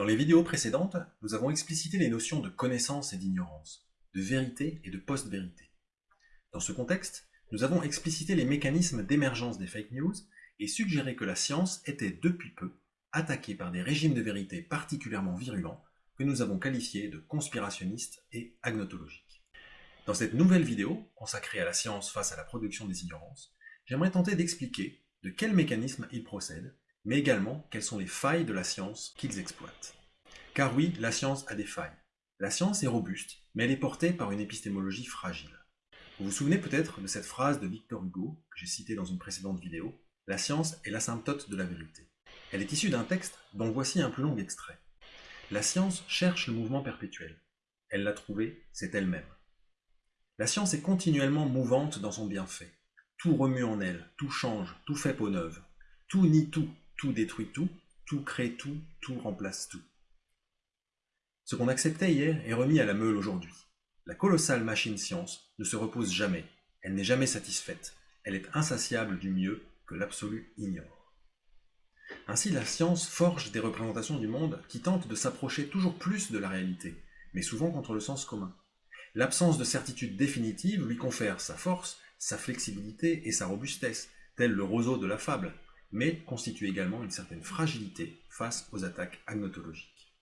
Dans les vidéos précédentes, nous avons explicité les notions de connaissance et d'ignorance, de vérité et de post-vérité. Dans ce contexte, nous avons explicité les mécanismes d'émergence des fake news et suggéré que la science était depuis peu attaquée par des régimes de vérité particulièrement virulents que nous avons qualifiés de conspirationnistes et agnotologiques. Dans cette nouvelle vidéo, consacrée à la science face à la production des ignorances, j'aimerais tenter d'expliquer de quels mécanismes ils procèdent mais également quelles sont les failles de la science qu'ils exploitent. Car oui, la science a des failles. La science est robuste, mais elle est portée par une épistémologie fragile. Vous vous souvenez peut-être de cette phrase de Victor Hugo, que j'ai citée dans une précédente vidéo, « La science est l'asymptote de la vérité ». Elle est issue d'un texte dont voici un plus long extrait. La science cherche le mouvement perpétuel. Elle l'a trouvé, c'est elle-même. La science est continuellement mouvante dans son bienfait. Tout remue en elle, tout change, tout fait peau neuve. Tout nie tout, tout détruit tout, tout crée tout, tout remplace tout. Ce qu'on acceptait hier est remis à la meule aujourd'hui. La colossale machine science ne se repose jamais, elle n'est jamais satisfaite, elle est insatiable du mieux que l'absolu ignore. Ainsi la science forge des représentations du monde qui tentent de s'approcher toujours plus de la réalité, mais souvent contre le sens commun. L'absence de certitude définitive lui confère sa force, sa flexibilité et sa robustesse, tel le roseau de la fable, mais constitue également une certaine fragilité face aux attaques agnotologiques.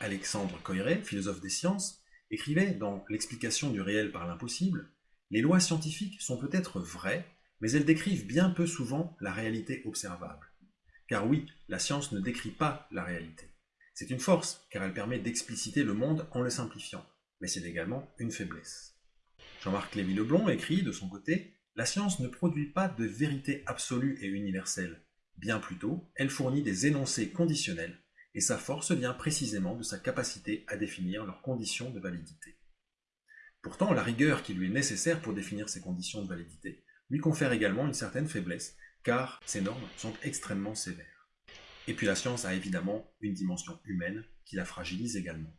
Alexandre Coiré, philosophe des sciences, écrivait dans L'explication du réel par l'impossible Les lois scientifiques sont peut-être vraies, mais elles décrivent bien peu souvent la réalité observable. Car oui, la science ne décrit pas la réalité. C'est une force, car elle permet d'expliciter le monde en le simplifiant, mais c'est également une faiblesse. Jean-Marc Lévy-Leblond écrit, de son côté, la science ne produit pas de vérité absolue et universelle. Bien plutôt, elle fournit des énoncés conditionnels, et sa force vient précisément de sa capacité à définir leurs conditions de validité. Pourtant, la rigueur qui lui est nécessaire pour définir ces conditions de validité lui confère également une certaine faiblesse, car ces normes sont extrêmement sévères. Et puis la science a évidemment une dimension humaine qui la fragilise également.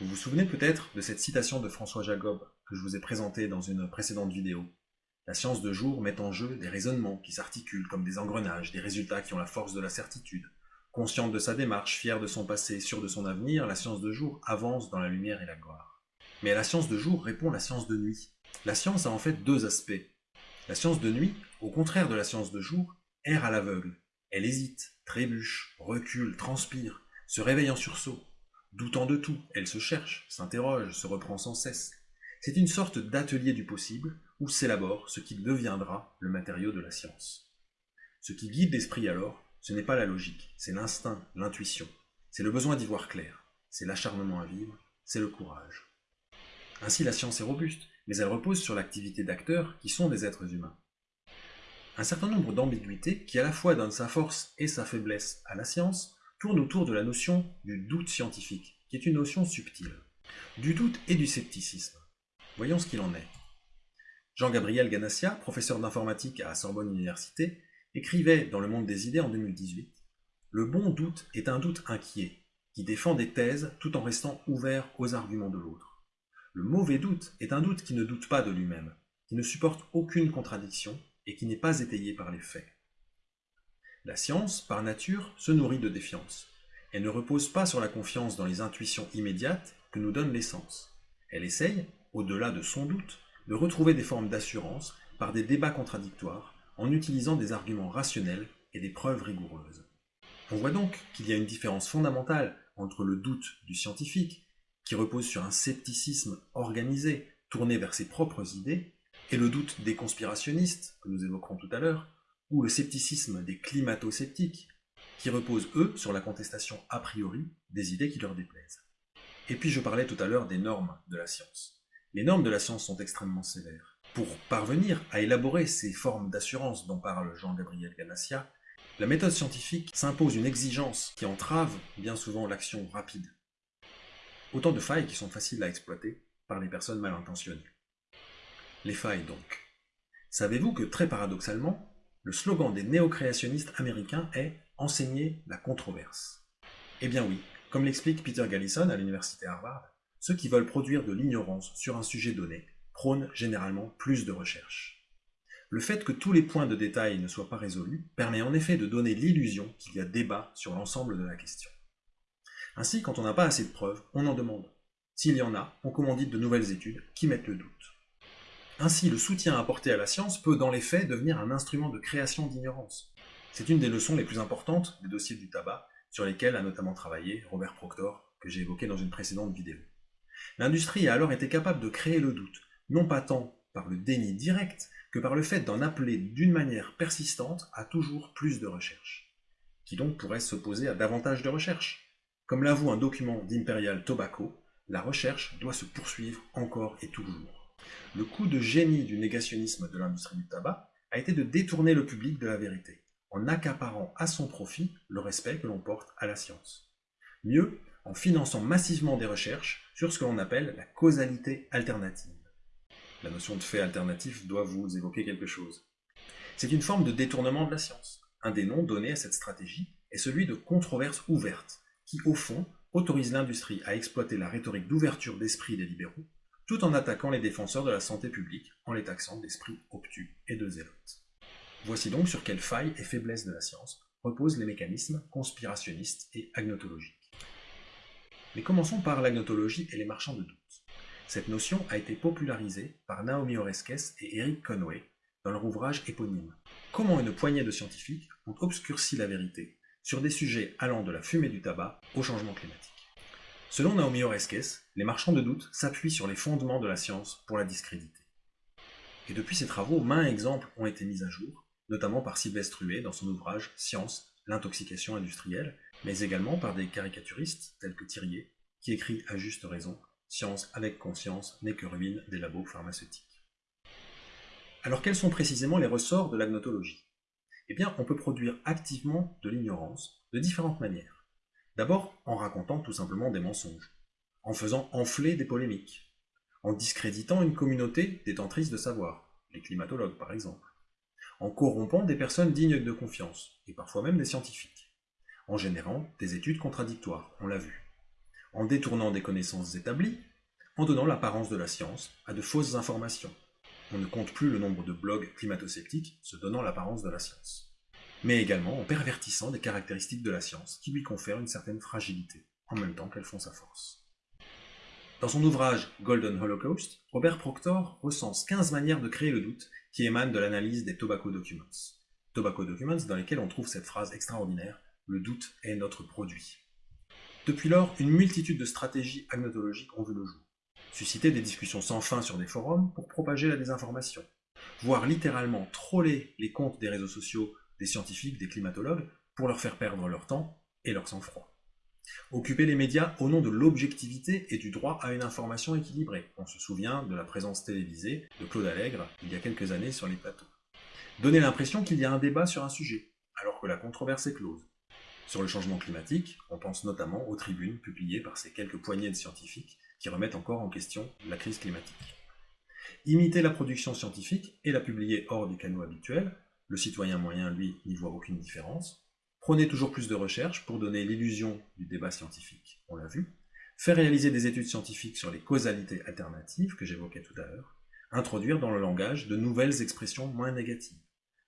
Vous vous souvenez peut-être de cette citation de François Jacob que je vous ai présentée dans une précédente vidéo, la science de jour met en jeu des raisonnements qui s'articulent comme des engrenages, des résultats qui ont la force de la certitude. Consciente de sa démarche, fière de son passé, sûre de son avenir, la science de jour avance dans la lumière et la gloire. Mais à la science de jour répond la science de nuit. La science a en fait deux aspects. La science de nuit, au contraire de la science de jour, erre à l'aveugle. Elle hésite, trébuche, recule, transpire, se réveille en sursaut. Doutant de tout, elle se cherche, s'interroge, se reprend sans cesse. C'est une sorte d'atelier du possible où s'élabore ce qui deviendra le matériau de la science. Ce qui guide l'esprit alors, ce n'est pas la logique, c'est l'instinct, l'intuition, c'est le besoin d'y voir clair, c'est l'acharnement à vivre, c'est le courage. Ainsi la science est robuste, mais elle repose sur l'activité d'acteurs qui sont des êtres humains. Un certain nombre d'ambiguïtés qui à la fois donnent sa force et sa faiblesse à la science tournent autour de la notion du doute scientifique, qui est une notion subtile. Du doute et du scepticisme. Voyons ce qu'il en est. Jean-Gabriel Ganassia, professeur d'informatique à Sorbonne Université, écrivait dans Le Monde des idées en 2018 « Le bon doute est un doute inquiet, qui défend des thèses tout en restant ouvert aux arguments de l'autre. Le mauvais doute est un doute qui ne doute pas de lui-même, qui ne supporte aucune contradiction et qui n'est pas étayé par les faits. La science, par nature, se nourrit de défiance. Elle ne repose pas sur la confiance dans les intuitions immédiates que nous donnent les sens. Elle essaye, au-delà de son doute, de retrouver des formes d'assurance par des débats contradictoires en utilisant des arguments rationnels et des preuves rigoureuses. On voit donc qu'il y a une différence fondamentale entre le doute du scientifique, qui repose sur un scepticisme organisé, tourné vers ses propres idées, et le doute des conspirationnistes, que nous évoquerons tout à l'heure, ou le scepticisme des climato-sceptiques, qui reposent, eux, sur la contestation a priori des idées qui leur déplaisent. Et puis je parlais tout à l'heure des normes de la science. Les normes de la science sont extrêmement sévères. Pour parvenir à élaborer ces formes d'assurance dont parle Jean-Gabriel Ganassia, la méthode scientifique s'impose une exigence qui entrave bien souvent l'action rapide. Autant de failles qui sont faciles à exploiter par les personnes mal intentionnées. Les failles donc. Savez-vous que très paradoxalement, le slogan des néo-créationnistes américains est « enseigner la controverse ». Eh bien oui, comme l'explique Peter Gallison à l'université Harvard, ceux qui veulent produire de l'ignorance sur un sujet donné prônent généralement plus de recherche. Le fait que tous les points de détail ne soient pas résolus permet en effet de donner l'illusion qu'il y a débat sur l'ensemble de la question. Ainsi, quand on n'a pas assez de preuves, on en demande. S'il y en a, on commandite de nouvelles études qui mettent le doute. Ainsi, le soutien apporté à la science peut dans les faits devenir un instrument de création d'ignorance. C'est une des leçons les plus importantes des dossiers du tabac, sur lesquels a notamment travaillé Robert Proctor, que j'ai évoqué dans une précédente vidéo. L'industrie a alors été capable de créer le doute, non pas tant par le déni direct que par le fait d'en appeler d'une manière persistante à toujours plus de recherches, qui donc pourrait s'opposer à davantage de recherches. Comme l'avoue un document d'Imperial Tobacco, la recherche doit se poursuivre encore et toujours. Le coup de génie du négationnisme de l'industrie du tabac a été de détourner le public de la vérité, en accaparant à son profit le respect que l'on porte à la science. Mieux, en finançant massivement des recherches sur ce que l'on appelle la causalité alternative. La notion de fait alternatif doit vous évoquer quelque chose. C'est une forme de détournement de la science. Un des noms donnés à cette stratégie est celui de controverse ouverte, qui au fond autorise l'industrie à exploiter la rhétorique d'ouverture d'esprit des libéraux, tout en attaquant les défenseurs de la santé publique en les taxant d'esprit obtus et de zélotes. Voici donc sur quelles failles et faiblesses de la science reposent les mécanismes conspirationnistes et agnotologiques. Mais commençons par l'agnotologie et les marchands de doute. Cette notion a été popularisée par Naomi Oreskes et Eric Conway dans leur ouvrage éponyme. Comment une poignée de scientifiques ont obscurci la vérité sur des sujets allant de la fumée du tabac au changement climatique? Selon Naomi Oreskes, les marchands de doute s'appuient sur les fondements de la science pour la discréditer. Et depuis ces travaux, maints exemples ont été mis à jour, notamment par Sylvestre Huet dans son ouvrage Science, l'intoxication industrielle, mais également par des caricaturistes tels que Thirier, qui écrit à juste raison Science avec conscience n'est que ruine des labos pharmaceutiques. Alors quels sont précisément les ressorts de l'agnotologie? Eh bien, on peut produire activement de l'ignorance de différentes manières. D'abord en racontant tout simplement des mensonges, en faisant enfler des polémiques, en discréditant une communauté détentrice de savoir, les climatologues par exemple, en corrompant des personnes dignes de confiance, et parfois même des scientifiques, en générant des études contradictoires, on l'a vu, en détournant des connaissances établies, en donnant l'apparence de la science à de fausses informations. On ne compte plus le nombre de blogs climato-sceptiques se donnant l'apparence de la science. Mais également en pervertissant des caractéristiques de la science qui lui confèrent une certaine fragilité, en même temps qu'elles font sa force. Dans son ouvrage Golden Holocaust, Robert Proctor recense 15 manières de créer le doute qui émanent de l'analyse des Tobacco Documents. Tobacco Documents dans lesquels on trouve cette phrase extraordinaire « Le doute est notre produit ». Depuis lors, une multitude de stratégies agnotologiques ont vu le jour. Susciter des discussions sans fin sur des forums pour propager la désinformation. Voire littéralement troller les comptes des réseaux sociaux des scientifiques, des climatologues, pour leur faire perdre leur temps et leur sang-froid. Occuper les médias au nom de l'objectivité et du droit à une information équilibrée. On se souvient de la présence télévisée de Claude Allègre il y a quelques années sur les plateaux. Donner l'impression qu'il y a un débat sur un sujet, alors que la controverse est close. Sur le changement climatique, on pense notamment aux tribunes publiées par ces quelques poignées de scientifiques qui remettent encore en question la crise climatique. Imiter la production scientifique et la publier hors du canaux habituel, le citoyen moyen, lui, n'y voit aucune différence. Prenez toujours plus de recherches pour donner l'illusion du débat scientifique, on l'a vu. Faire réaliser des études scientifiques sur les causalités alternatives que j'évoquais tout à l'heure. Introduire dans le langage de nouvelles expressions moins négatives.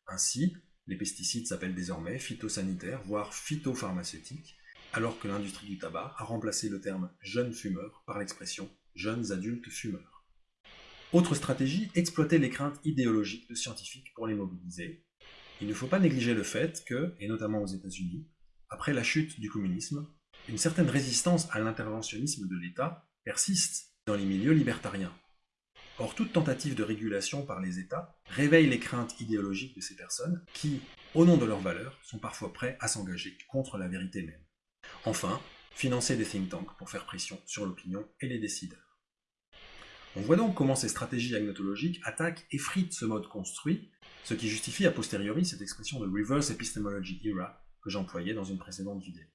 Ainsi, les pesticides s'appellent désormais phytosanitaires, voire phytopharmaceutiques, alors que l'industrie du tabac a remplacé le terme jeune fumeur par l'expression jeunes adultes fumeurs. Autre stratégie, exploiter les craintes idéologiques de scientifiques pour les mobiliser. Il ne faut pas négliger le fait que, et notamment aux États-Unis, après la chute du communisme, une certaine résistance à l'interventionnisme de l'État persiste dans les milieux libertariens. Or, toute tentative de régulation par les États réveille les craintes idéologiques de ces personnes qui, au nom de leurs valeurs, sont parfois prêts à s'engager contre la vérité même. Enfin, financer des think tanks pour faire pression sur l'opinion et les décideurs. On voit donc comment ces stratégies agnotologiques attaquent et fritent ce mode construit, ce qui justifie a posteriori cette expression de reverse epistemology era que j'employais dans une précédente vidéo.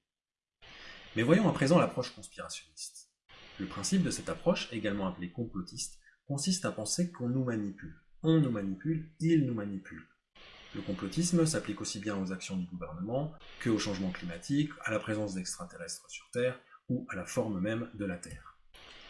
Mais voyons à présent l'approche conspirationniste. Le principe de cette approche, également appelée complotiste, consiste à penser qu'on nous manipule. On nous manipule, il nous manipule. Le complotisme s'applique aussi bien aux actions du gouvernement que au changement climatique, à la présence d'extraterrestres sur Terre ou à la forme même de la Terre.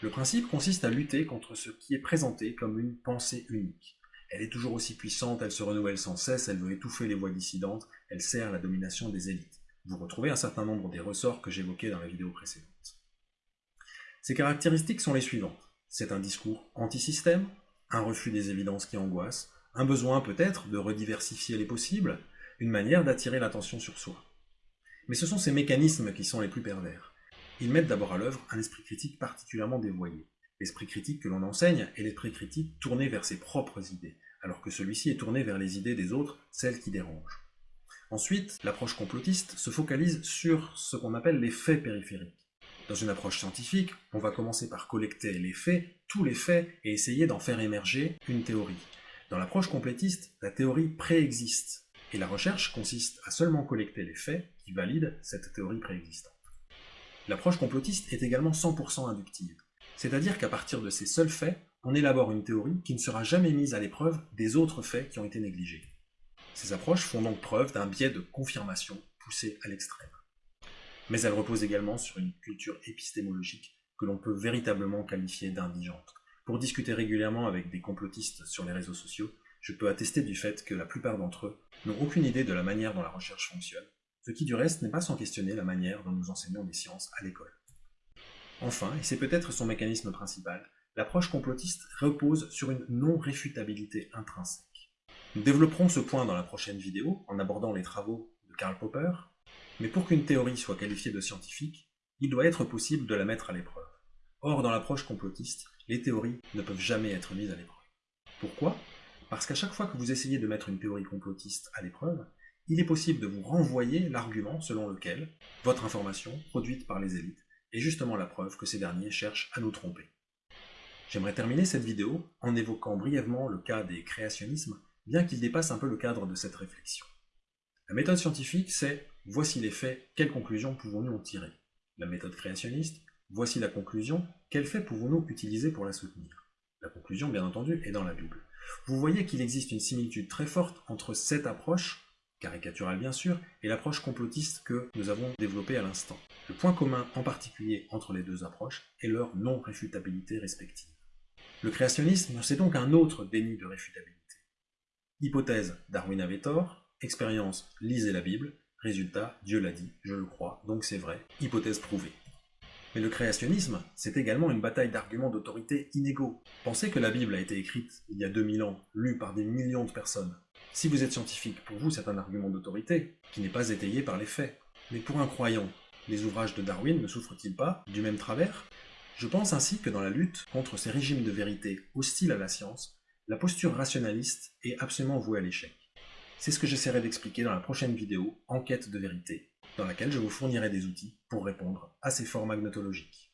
Le principe consiste à lutter contre ce qui est présenté comme une pensée unique. Elle est toujours aussi puissante, elle se renouvelle sans cesse, elle veut étouffer les voix dissidentes, elle sert la domination des élites. Vous retrouvez un certain nombre des ressorts que j'évoquais dans la vidéo précédente. Ces caractéristiques sont les suivantes. C'est un discours anti-système, un refus des évidences qui angoissent, un besoin peut-être de rediversifier les possibles, une manière d'attirer l'attention sur soi. Mais ce sont ces mécanismes qui sont les plus pervers. Ils mettent d'abord à l'œuvre un esprit critique particulièrement dévoyé. L'esprit critique que l'on enseigne est l'esprit critique tourné vers ses propres idées, alors que celui-ci est tourné vers les idées des autres, celles qui dérangent. Ensuite, l'approche complotiste se focalise sur ce qu'on appelle les faits périphériques. Dans une approche scientifique, on va commencer par collecter les faits, tous les faits, et essayer d'en faire émerger une théorie. Dans l'approche complétiste, la théorie préexiste, et la recherche consiste à seulement collecter les faits qui valident cette théorie préexistante. L'approche complotiste est également 100% inductive, c'est-à-dire qu'à partir de ces seuls faits, on élabore une théorie qui ne sera jamais mise à l'épreuve des autres faits qui ont été négligés. Ces approches font donc preuve d'un biais de confirmation poussé à l'extrême. Mais elles reposent également sur une culture épistémologique que l'on peut véritablement qualifier d'indigente. Pour discuter régulièrement avec des complotistes sur les réseaux sociaux, je peux attester du fait que la plupart d'entre eux n'ont aucune idée de la manière dont la recherche fonctionne, ce qui du reste n'est pas sans questionner la manière dont nous enseignons des sciences à l'école. Enfin, et c'est peut-être son mécanisme principal, l'approche complotiste repose sur une non-réfutabilité intrinsèque. Nous développerons ce point dans la prochaine vidéo en abordant les travaux de Karl Popper, mais pour qu'une théorie soit qualifiée de scientifique, il doit être possible de la mettre à l'épreuve. Or, dans l'approche complotiste, les théories ne peuvent jamais être mises à l'épreuve. Pourquoi? Parce qu'à chaque fois que vous essayez de mettre une théorie complotiste à l'épreuve, il est possible de vous renvoyer l'argument selon lequel votre information, produite par les élites, est justement la preuve que ces derniers cherchent à nous tromper. J'aimerais terminer cette vidéo en évoquant brièvement le cas des créationnismes, bien qu'il dépasse un peu le cadre de cette réflexion. La méthode scientifique, c'est « voici les faits, quelles conclusions pouvons-nous en tirer ?» La méthode créationniste, « voici la conclusion, quels faits pouvons-nous utiliser pour la soutenir ?» La conclusion, bien entendu, est dans la Bible. Vous voyez qu'il existe une similitude très forte entre cette approche caricaturale bien sûr, et l'approche complotiste que nous avons développée à l'instant. Le point commun en particulier entre les deux approches est leur non-réfutabilité respective. Le créationnisme, c'est donc un autre déni de réfutabilité. Hypothèse, Darwin avait tort, expérience, lisez la Bible, résultat, Dieu l'a dit, je le crois, donc c'est vrai, hypothèse prouvée. Mais le créationnisme, c'est également une bataille d'arguments d'autorité inégaux. Pensez que la Bible a été écrite il y a 2000 ans, lue par des millions de personnes. Si vous êtes scientifique, pour vous c'est un argument d'autorité, qui n'est pas étayé par les faits. Mais pour un croyant, les ouvrages de Darwin ne souffrent-ils pas du même travers? Je pense ainsi que dans la lutte contre ces régimes de vérité hostiles à la science, la posture rationaliste est absolument vouée à l'échec. C'est ce que j'essaierai d'expliquer dans la prochaine vidéo, Enquête de vérité, dans laquelle je vous fournirai des outils pour répondre à ces formes agnotologiques.